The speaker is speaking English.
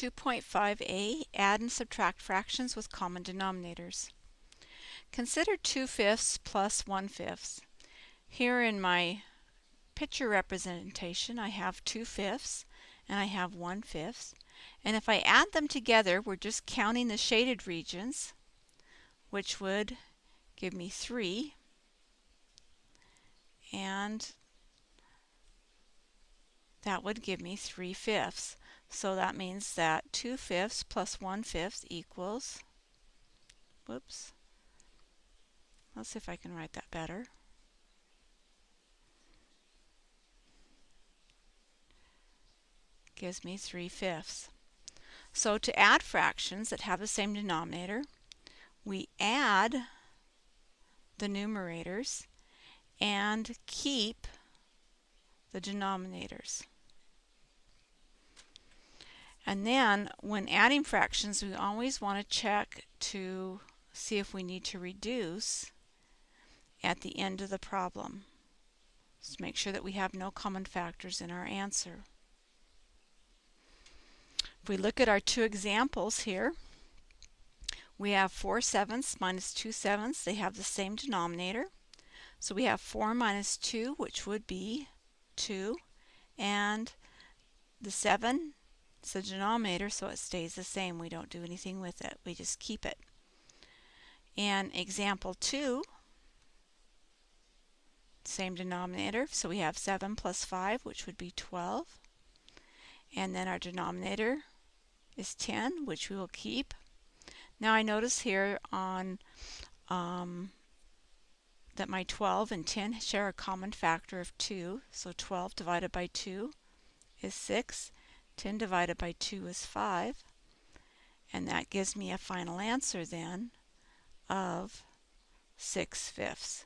2.5a, add and subtract fractions with common denominators. Consider 2 fifths plus 1 fifths. Here in my picture representation I have 2 fifths and I have 1 fifth. And if I add them together, we're just counting the shaded regions, which would give me 3. And that would give me 3 fifths. So that means that 2 fifths plus 1 fifth equals, whoops, let's see if I can write that better. Gives me 3 fifths. So to add fractions that have the same denominator, we add the numerators and keep the denominators. And then when adding fractions, we always want to check to see if we need to reduce at the end of the problem. Just make sure that we have no common factors in our answer. If we look at our two examples here, we have 4 sevenths minus 2 sevenths. They have the same denominator. So we have 4 minus 2, which would be 2. And the 7 it's the denominator, so it stays the same. We don't do anything with it. We just keep it. And example 2, same denominator. So we have 7 plus 5, which would be 12. And then our denominator is 10, which we will keep. Now I notice here on um, that my 12 and 10 share a common factor of 2. So 12 divided by 2 is 6. 10 divided by 2 is 5. And that gives me a final answer then of 6 fifths.